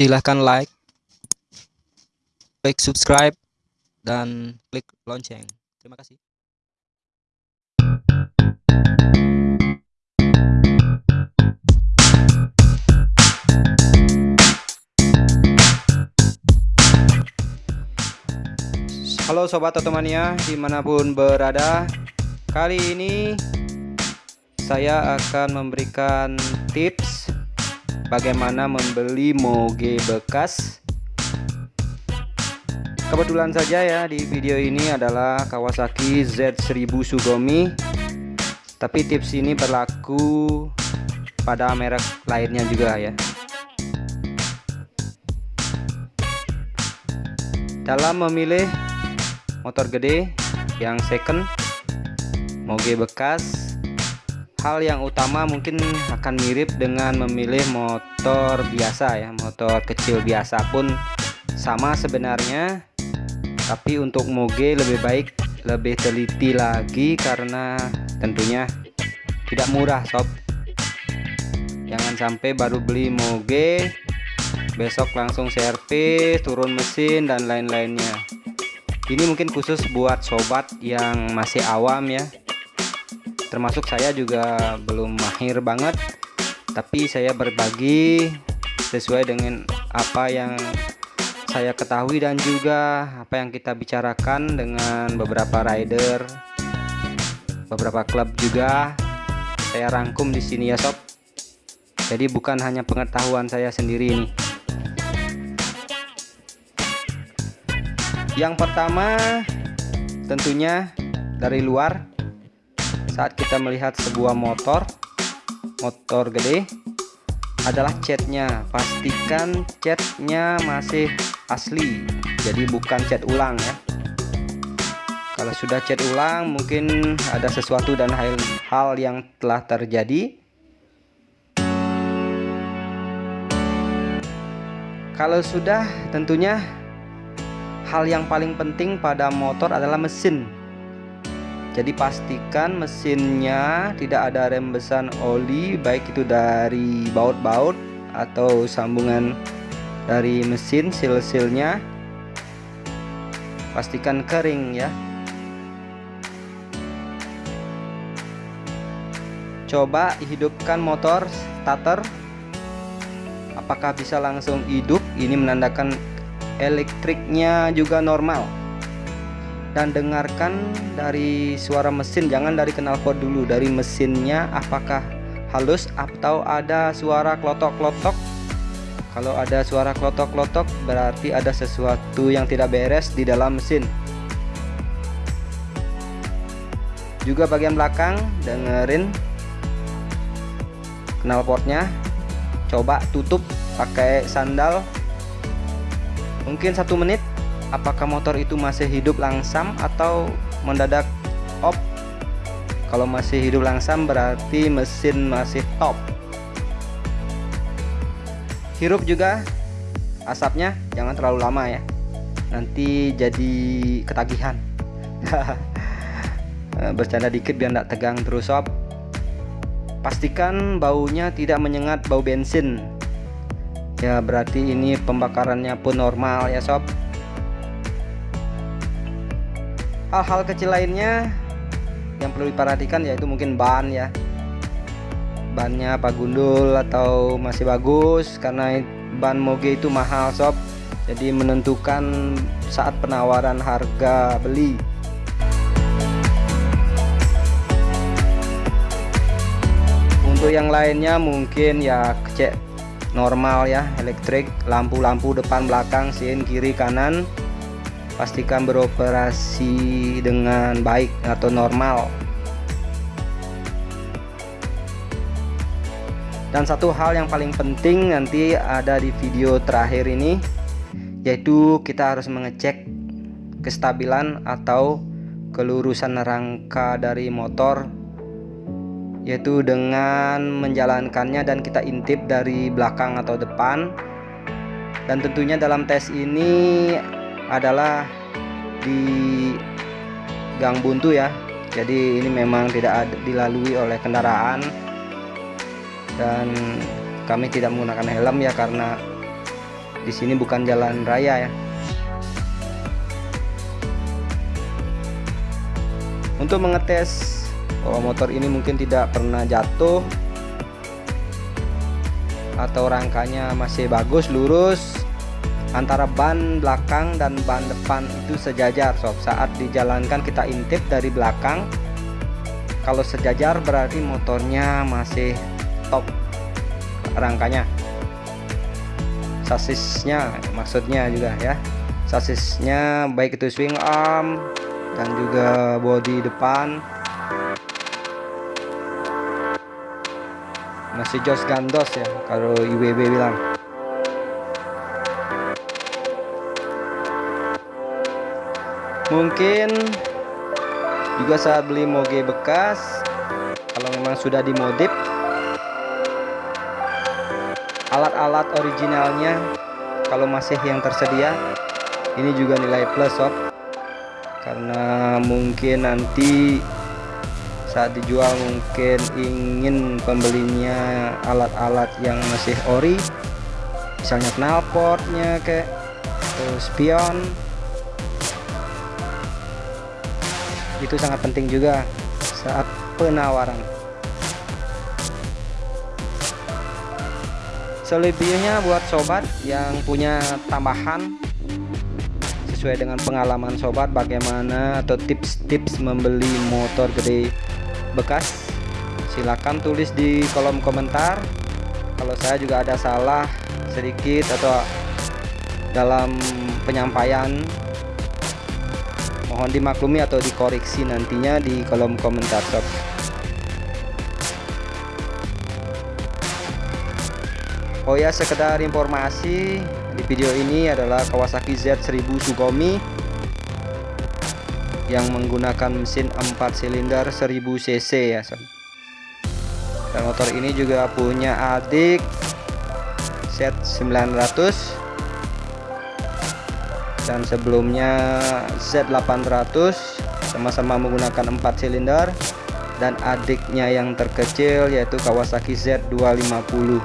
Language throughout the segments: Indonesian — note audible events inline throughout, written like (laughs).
silahkan like, klik subscribe, dan klik lonceng. Terima kasih. Halo Sobat Otomania di mana pun berada Kali ini saya akan memberikan tips bagaimana membeli moge bekas? Kebetulan saja ya di video ini adalah Kawasaki Z1000 Sugomi. Tapi tips ini berlaku pada merek lainnya juga ya. Dalam memilih motor gede yang second moge bekas hal yang utama mungkin akan mirip dengan memilih motor biasa ya motor kecil biasa pun sama sebenarnya. Tapi untuk moge lebih baik lebih teliti lagi karena tentunya tidak murah sob. Jangan sampai baru beli moge besok langsung servis turun mesin dan lain-lainnya. Ini mungkin khusus buat sobat yang masih awam ya termasuk saya juga belum mahir banget tapi saya berbagi sesuai dengan apa yang saya ketahui dan juga apa yang kita bicarakan dengan beberapa rider beberapa klub juga. Saya rangkum di sini ya sob. Jadi bukan hanya pengetahuan saya sendiri ini. Yang pertama tentunya dari luar saat kita melihat sebuah motor motor gede adalah catnya. Pastikan catnya masih asli jadi bukan cat ulang ya. Kalau sudah cat ulang mungkin ada sesuatu dan hal, hal yang telah terjadi. Kalau sudah tentunya hal yang paling penting pada motor adalah mesin jadi pastikan mesinnya tidak ada rembesan oli baik itu dari baut-baut atau sambungan dari mesin sil-silnya pastikan kering ya. Coba hidupkan motor starter. Apakah bisa langsung hidup? Ini menandakan elektriknya juga normal dan dengarkan dari suara mesin. Jangan dari knalpot dulu dari mesinnya apakah halus atau ada suara klotok-klotok. Kalau ada suara klotok-klotok berarti ada sesuatu yang tidak beres di dalam mesin. Juga bagian belakang dengerin knalpotnya coba tutup pakai sandal. Mungkin satu menit apakah motor itu masih hidup langsam atau mendadak off kalau masih hidup langsam berarti mesin masih top. Hirup juga asapnya jangan terlalu lama ya. Nanti jadi ketagihan. (laughs) Bercanda dikit biar tidak tegang terus sob pastikan baunya tidak menyengat bau bensin. Ya berarti ini pembakarannya pun normal ya sob hal-hal kecil lainnya yang perlu diperhatikan yaitu mungkin ban ya. Bannya apa gundul atau masih bagus karena ban moge itu mahal sob. Jadi menentukan saat penawaran harga beli. Untuk yang lainnya mungkin ya kecek normal ya elektrik lampu-lampu depan belakang sin kiri kanan pastikan beroperasi dengan baik atau normal. Dan satu hal yang paling penting nanti ada di video terakhir ini yaitu kita harus mengecek kestabilan atau kelurusan rangka dari motor yaitu dengan menjalankannya dan kita intip dari belakang atau depan. Dan tentunya dalam tes ini adalah di gang buntu ya. Jadi ini memang tidak dilalui oleh kendaraan. Dan kami tidak menggunakan helm ya karena di sini bukan jalan raya ya. Untuk mengetes bahwa motor ini mungkin tidak pernah jatuh atau rangkanya masih bagus lurus antara ban belakang dan ban depan itu sejajar sob. Saat dijalankan kita intip dari belakang kalau sejajar berarti motornya masih top rangkanya. Sasisnya maksudnya juga ya. Sasisnya baik itu swing arm dan juga bodi depan. Masih jos gandos ya kalau IWB bilang mungkin juga saat beli moge bekas. Kalau memang sudah dimodif alat-alat originalnya kalau masih yang tersedia ini juga nilai plus sob. Karena mungkin nanti saat dijual mungkin ingin pembelinya alat-alat yang masih ori misalnya knalpotnya kayak spion itu sangat penting juga saat penawaran. Selebihnya buat sobat yang punya tambahan sesuai dengan pengalaman sobat bagaimana atau tips-tips membeli motor gede bekas silahkan tulis di kolom komentar. Kalau saya juga ada salah sedikit atau dalam penyampaian mohon dimaklumi atau dikoreksi nantinya di kolom komentar sob Oh ya sekedar informasi di video ini adalah Kawasaki Z1000 Sugomi yang menggunakan mesin 4 silinder 1000 cc ya sob. Dan motor ini juga punya adik Z900 dan sebelumnya Z800 sama-sama menggunakan 4 silinder. Dan adiknya yang terkecil yaitu Kawasaki Z250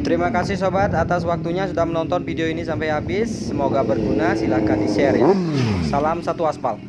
Terima kasih sobat atas waktunya sudah menonton video ini sampai habis. Semoga berguna. Silahkan di share ya. Salam satu aspal.